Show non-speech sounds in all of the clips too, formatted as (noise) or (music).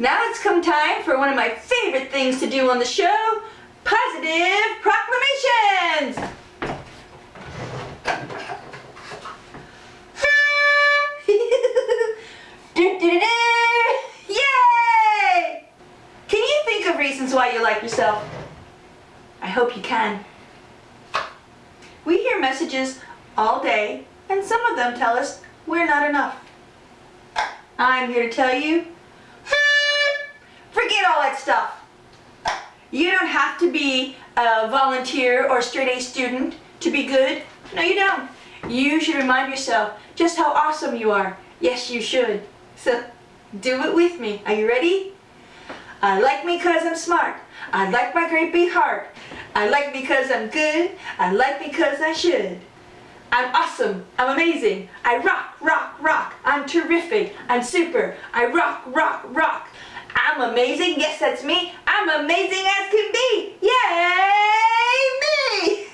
Now it's come time for one of my favorite things to do on the show, positive proclamations! (laughs) Yay! Can you think of reasons why you like yourself? I hope you can. We hear messages all day, and some of them tell us we're not enough. I'm here to tell you, You don't have to be a volunteer or straight A student to be good. No, you don't. You should remind yourself just how awesome you are. Yes, you should. So, do it with me. Are you ready? I like me cause I'm smart. I like my great big heart. I like me cause I'm good. I like me cause I should. I'm awesome. I'm amazing. I rock, rock, rock. I'm terrific. I'm super. I rock, rock, rock. I'm amazing. Yes, that's me. I'm amazing as can be. Yay, me!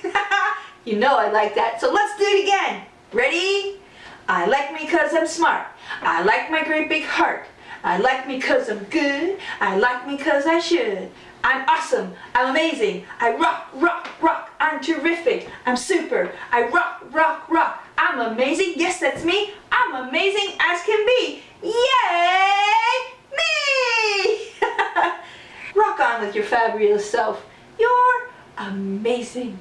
(laughs) you know I like that. So let's do it again. Ready? I like me cause I'm smart. I like my great big heart. I like me cause I'm good. I like me cause I should. I'm awesome. I'm amazing. I rock, rock, rock. I'm terrific. I'm super. I rock, rock, rock. I'm amazing. Yes, that's me. I'm amazing as can be. Yay! Me! rock with your fabulous self. You're amazing.